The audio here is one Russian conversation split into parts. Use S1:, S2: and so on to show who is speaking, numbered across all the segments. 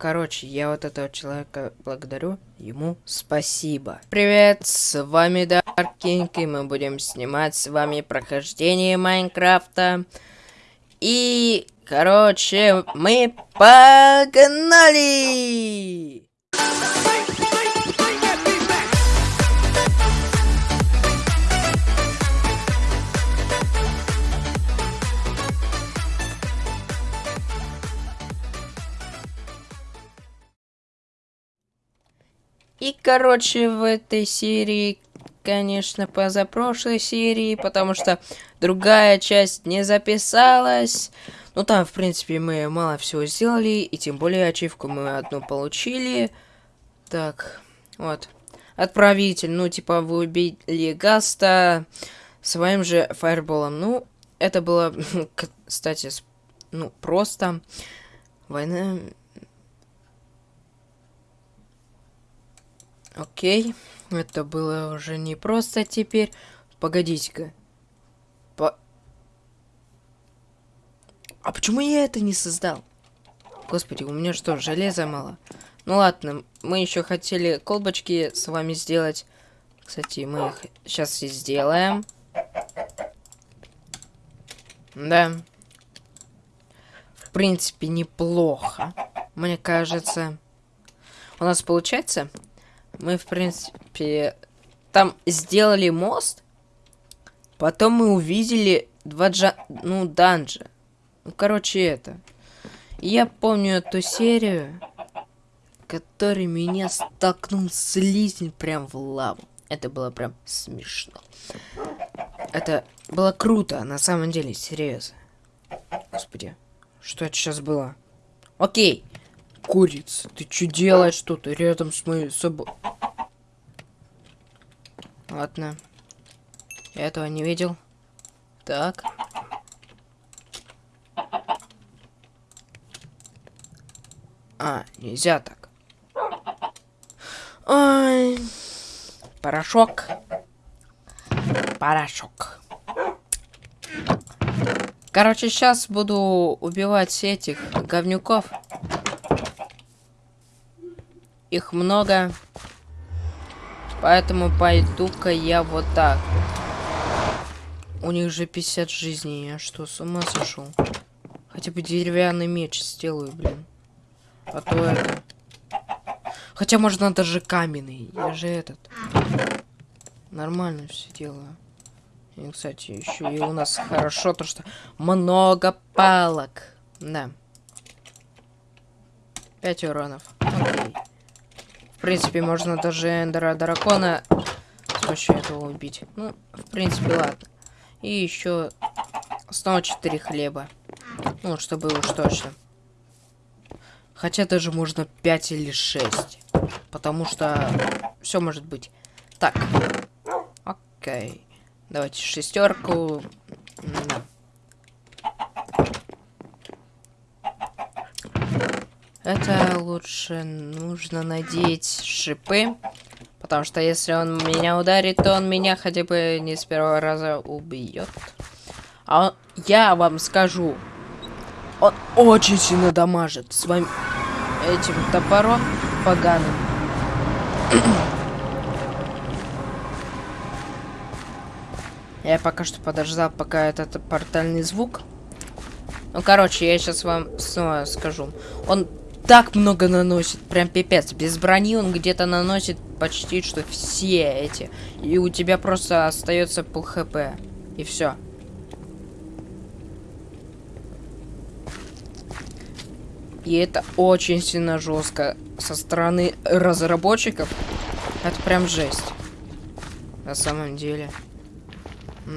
S1: короче, я вот этого человека благодарю. Ему спасибо. Привет, с вами Даркинг, и мы будем снимать с вами прохождение Майнкрафта. И, короче, мы погнали! И, короче, в этой серии, конечно, позапрошлой серии, потому что другая часть не записалась. Ну, там, в принципе, мы мало всего сделали, и тем более ачивку мы одну получили. Так, вот. Отправитель, ну, типа, вы убили Гаста своим же фаерболом. Ну, это было, кстати, ну, просто. Война Окей, это было уже не просто теперь. Погодите-ка. По... А почему я это не создал? Господи, у меня что, железа мало? Ну ладно, мы еще хотели колбочки с вами сделать. Кстати, мы их сейчас и сделаем. Да. В принципе, неплохо. Мне кажется. У нас получается мы, в принципе, там сделали мост. Потом мы увидели два джа... Ну, данжа. Ну, короче, это. Я помню эту серию, который меня столкнул слизень прям в лаву. Это было прям смешно. Это было круто, на самом деле, серьезно. Господи, что это сейчас было? Окей. Курица, ты что делаешь тут рядом с моей собой? Ладно. Я этого не видел. Так. А, нельзя так. Ой. Порошок. Порошок. Короче, сейчас буду убивать этих говнюков. Их много. Поэтому пойду-ка я вот так. У них же 50 жизней. Я что, с ума сошел? Хотя бы деревянный меч сделаю, блин. А то это... Хотя можно даже каменный. Я же этот... Нормально все делаю. И, кстати, еще и у нас хорошо то, что много палок. Да. Пять уронов. Окей. В принципе, можно даже эндера дракона с помощью этого убить. Ну, в принципе, ладно. И еще снова 4 хлеба. Ну, чтобы уж точно. Хотя даже можно 5 или 6. Потому что все может быть. Так. Окей. Давайте шестерку. Это лучше нужно надеть шипы. Потому что если он меня ударит, то он меня хотя бы не с первого раза убьет. А он, я вам скажу, он очень сильно дамажит своим этим топором поганым. Я пока что подождал, пока этот портальный звук. Ну, короче, я сейчас вам снова скажу. Он так много наносит, прям пипец. Без брони он где-то наносит почти что все эти. И у тебя просто остается пол хп. И все. И это очень сильно жестко со стороны разработчиков. Это прям жесть. На самом деле.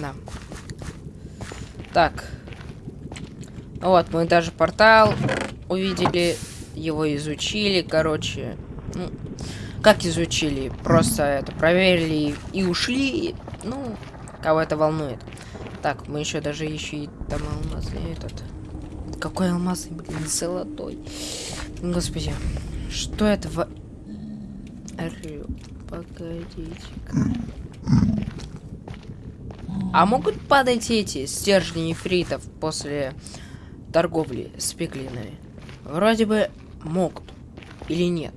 S1: Да. Так. Вот, мы даже портал увидели его изучили, короче. Ну, как изучили? Просто это проверили и ушли. Ну, кого это волнует. Так, мы еще даже еще и там алмазный этот. Какой алмазный, блин, золотой. Господи, что это в... Погодите-ка. А могут падать эти стержни нефритов после торговли с пиклинами? Вроде бы могут. Или нет?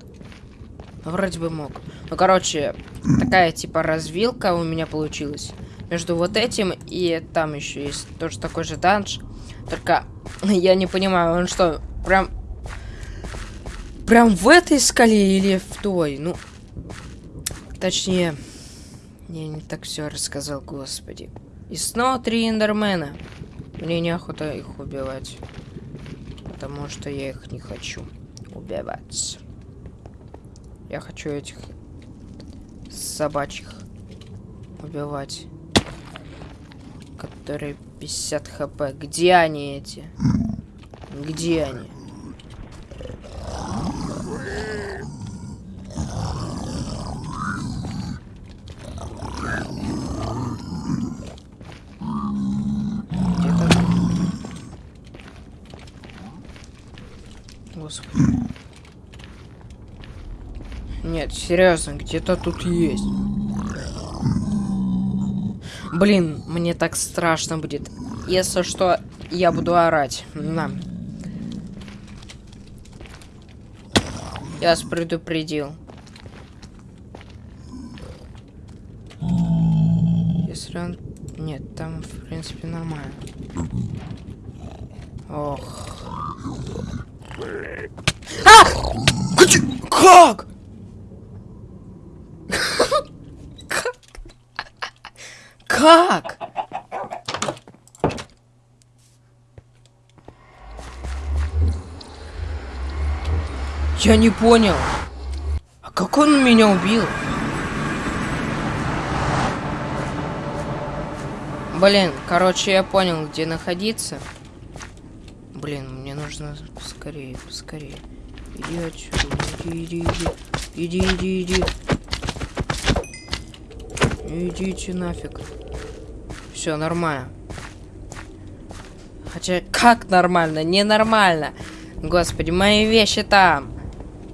S1: Ну, вроде бы мог. Ну, короче, такая типа развилка у меня получилась. Между вот этим и там еще есть тоже такой же данж. Только я не понимаю, он что, прям... Прям в этой скале или в той? Ну, точнее... Я не так все рассказал, господи. И снова три эндермена. Мне неохота их убивать. Потому что я их не хочу убивать. Я хочу этих собачьих убивать. Которые 50 хп. Где они эти? Где они? Господи. Нет, серьезно, где-то тут есть. Блин, мне так страшно будет. Если что, я буду орать. На. Я вас предупредил. Если он... Нет, там, в принципе, нормально. Ох. А! Как? Как? Я не понял. А как он меня убил? Блин, короче, я понял, где находиться. Блин, мне нужно скорее, скорее. Иди отсюда, иди, иди, иди. Иди, иди, иди. Идите нафиг. Все нормально. Хотя, как нормально? Ненормально. Господи, мои вещи там.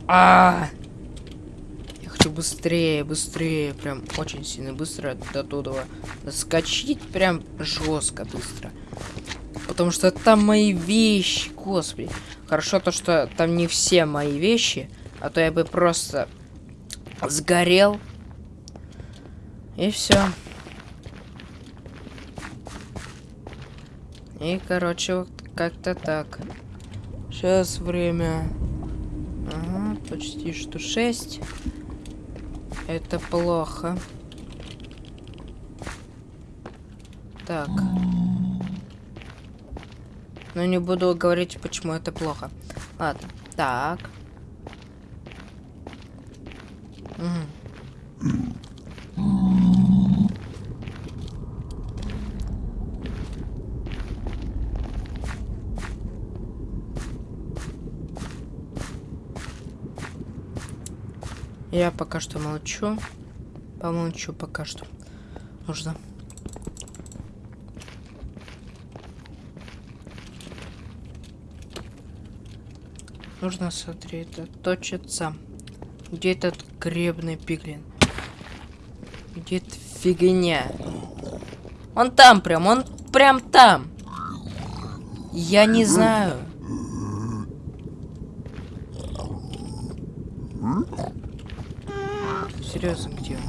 S1: А, -а, -а. Я хочу быстрее, быстрее, прям очень сильно быстро до туда доскочить, прям жестко быстро. Потому что там мои вещи, господи. Хорошо то, что там не все мои вещи, а то я бы просто сгорел. И все. И, короче, вот как-то так. Сейчас время... Ага, почти что 6. Это плохо. Так. Но не буду говорить, почему это плохо. Ладно. Так. Угу. Я пока что молчу. Помолчу пока что. Нужно. Нужно сосредоточиться. Где этот гребный пиглин? Где эта фигня? Он там прям, он прям там. Я не знаю. Серьезно, где он?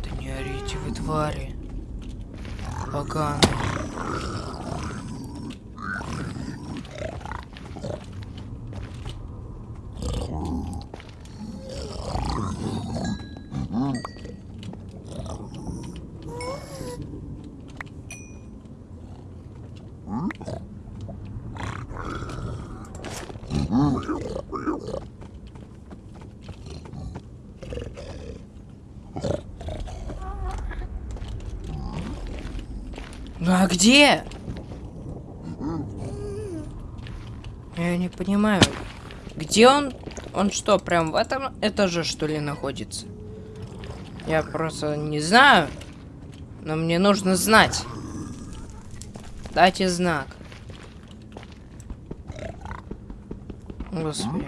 S1: Да не орите вы, твари. Поганые. Ну а где? Я не понимаю. Где он? Он что, прям в этом этаже, что ли, находится? Я просто не знаю. Но мне нужно знать. Дайте знак. Господи.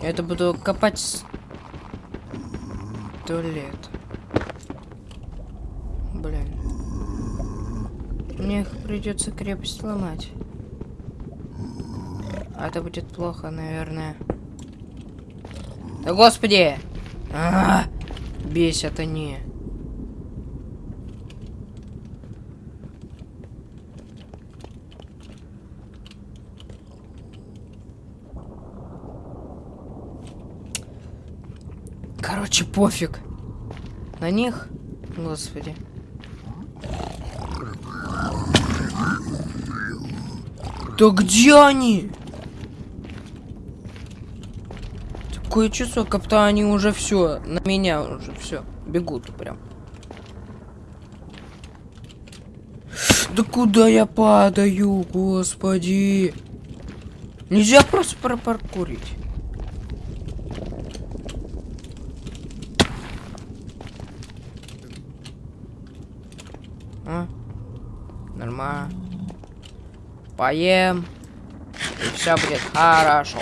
S1: Я это буду копать сто лет. Блин. Мне придется крепость ломать. А это будет плохо, наверное. Да господи! А -а -а! Бесят они. Короче, пофиг. На них? Господи. Да где они? Такое чувство, как будто они уже все, на меня уже все, бегут прям. Да куда я падаю, господи? Нельзя просто пропаркурить. А? Нормально. Поем. И все будет хорошо.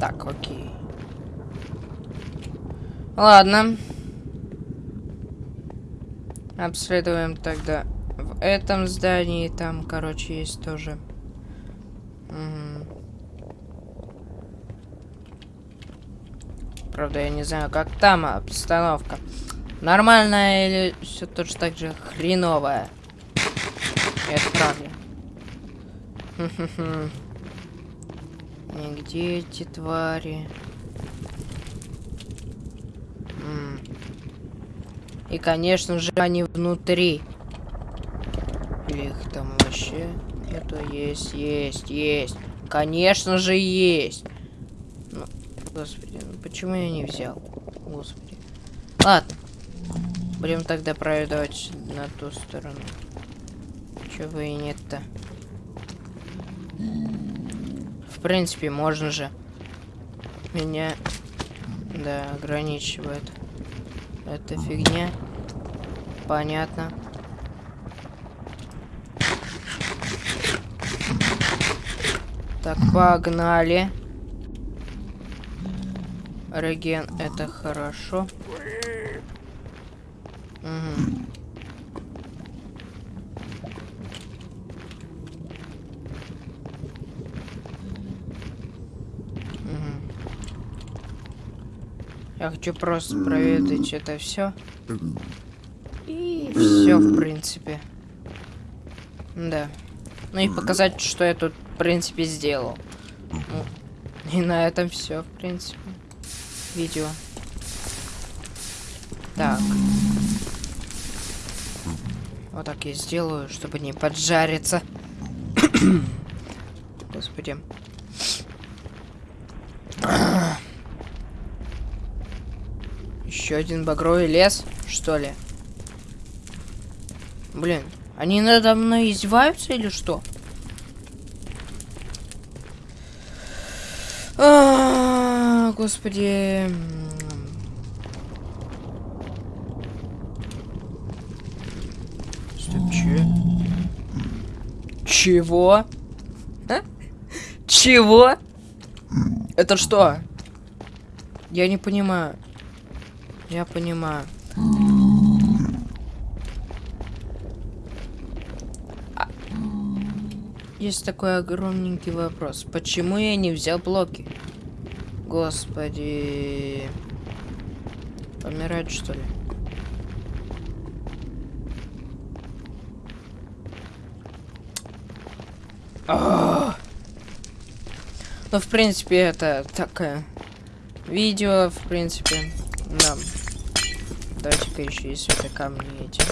S1: Так, окей. Ладно. Обследуем тогда в этом здании. Там, короче, есть тоже. Угу. Правда, я не знаю, как там обстановка. Нормальная или все точно так же хреновая. Это правда. И где эти твари? И, конечно же, они внутри. Их там вообще это есть, есть, есть. Конечно же, есть. Ну, господи, ну почему я не взял? Господи. Ладно. Будем тогда проедать на ту сторону. Чего и нет-то. В принципе, можно же. Меня, да, ограничивает. Эта фигня. Понятно. Так, погнали. Реген, это хорошо. Угу. Я хочу просто проведать это все. И все, в принципе. Да. Ну и показать, что я тут, в принципе, сделал. Ну, и на этом все, в принципе. Видео. Так. Вот так я сделаю, чтобы не поджариться. Господи. Еще один багровый лес, что ли? Блин, они надо мной издеваются или что? А -а -а, господи. Чего? А? Чего? Это что? Я не понимаю. Я понимаю. А... Есть такой огромненький вопрос. Почему я не взял блоки? Господи. Помирать, что ли? Ну, в принципе, это такое видео, в принципе, да. Давайте-ка еще и это камни эти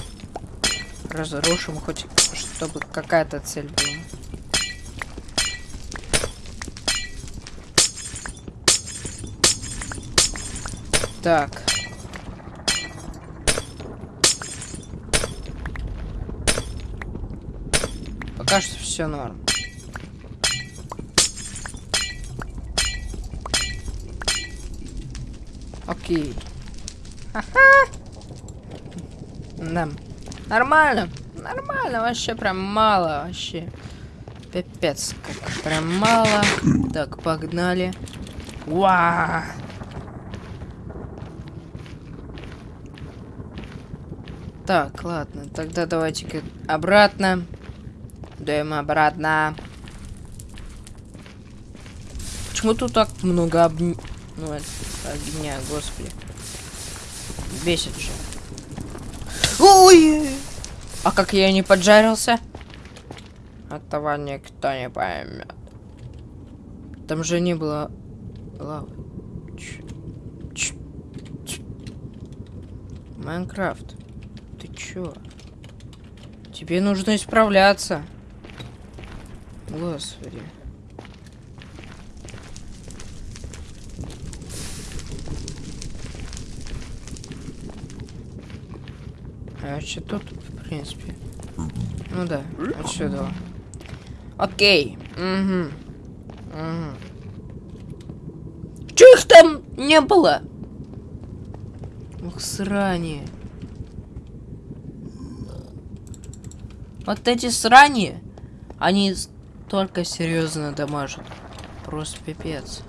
S1: разрушим, хоть чтобы какая-то цель была. Так. Пока что все норм. Окей. Да. Нормально. Нормально. Вообще прям мало. Вообще. Пипец. Как прям мало. Так, погнали. Уа! Так, ладно. Тогда давайте-ка обратно. Дуем обратно. Почему тут так много об... Ну, огня, господи. Бесит же. Ой! А как я не поджарился? Этого никто не поймет. Там же не было лавы. Майнкрафт. Ты чё? Тебе нужно исправляться. Господи. А что тут, в принципе? Ну да, отсюда. Окей. Угу. Угу. Чё их там не было? Ух, срани. Вот эти срани, они только серьезно дамажат. Просто пипец.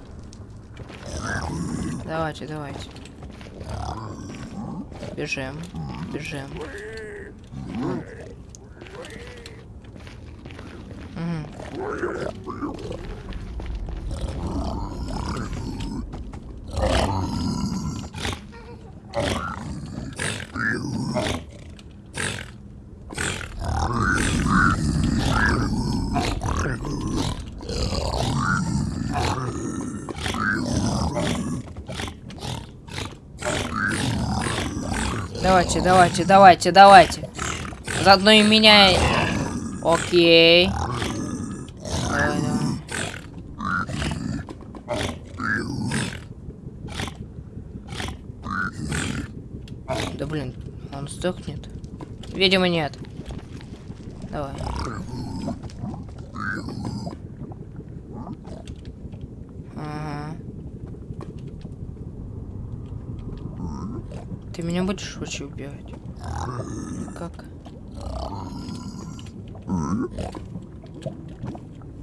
S1: Давайте, давайте. Бежим, бежим. Мгм. Давайте, давайте, давайте, давайте. Заодно и меня... Окей. Да блин, он сдохнет? Видимо, нет. Давай. Ага. Меня будешь вообще убивать? Как?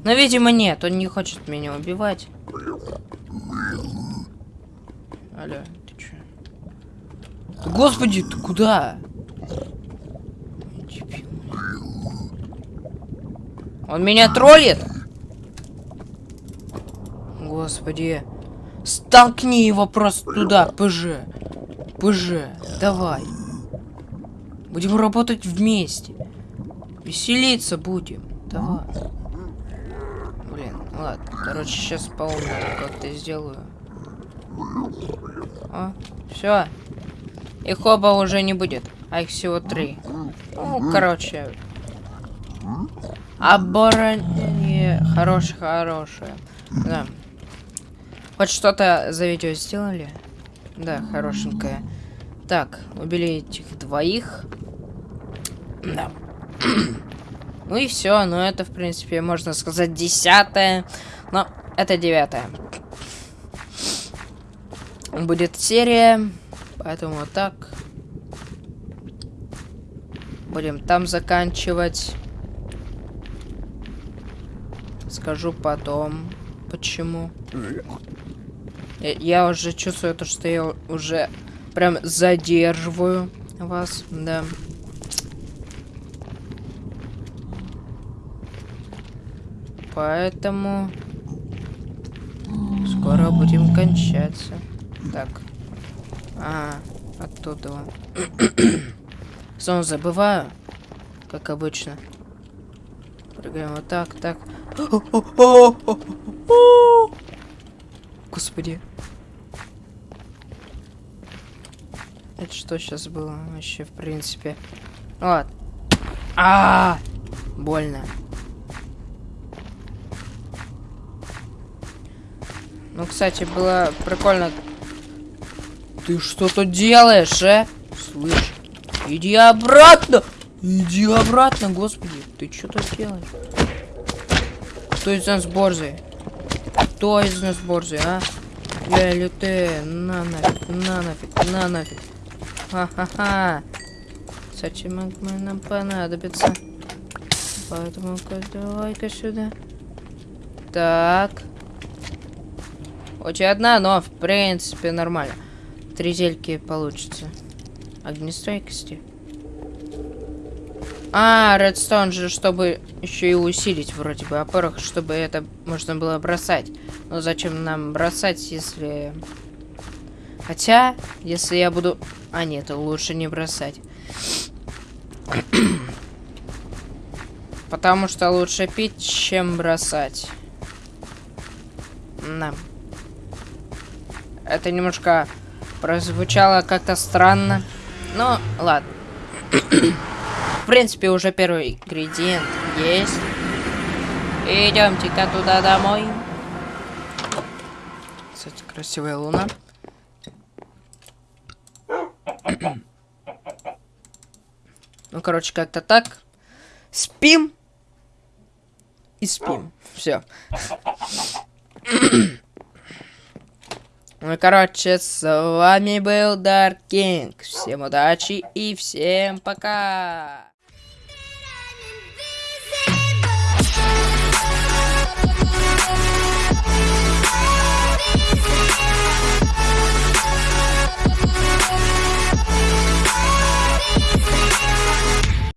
S1: Но, видимо, нет, он не хочет меня убивать. Алло, ты чё? Господи, ты куда? Он меня троллит? Господи. Столкни его просто туда, ПЖ. ПЖ, давай. Будем работать вместе. Веселиться будем. Давай. Блин, ладно. Короче, сейчас полную как-то сделаю. О, все. Их оба уже не будет. А их всего три. Ну, короче. Оборонение хорошее, хорошее. Да. Хоть что-то за видео сделали? Да, хорошенькое. Так, убили этих двоих. Да. ну и все. Ну это, в принципе, можно сказать, десятое. Но это девятое. Будет серия. Поэтому вот так. Будем там заканчивать. Скажу потом, почему. Я, уже чувствую то, что я уже прям задерживаю вас, да. Поэтому скоро будем кончаться. Так. А, оттуда. Снова забываю, как обычно. Прыгаем вот так, так. Господи. Это что сейчас было вообще, в принципе? Вот. А, -а, -а! больно. Ну, кстати, было прикольно. Ты что тут делаешь, э? Слышь, иди обратно! Иди обратно, господи. Ты что тут делаешь? Кто из нас борзый? Кто из нас борзый, а? Я или ты? На нафиг, на нафиг, на нафиг. Ха-ха-ха. Кстати, магма нам понадобится. Поэтому-ка давай-ка сюда. Так. Очень одна, но в принципе нормально. Три зельки получится. Огнестойкости. А, редстоун же, чтобы еще и усилить вроде бы опорах, чтобы это можно было бросать. Но зачем нам бросать, если... Хотя, если я буду... А, нет, лучше не бросать. Потому что лучше пить, чем бросать. Да. Это немножко прозвучало как-то странно. Но, ладно. В принципе, уже первый ингредиент есть. Идемте-ка туда домой. Кстати, красивая луна. Ну, короче, как-то так. Спим. И спим. Все. Ну, короче, с вами был Dark King. Всем удачи и всем пока.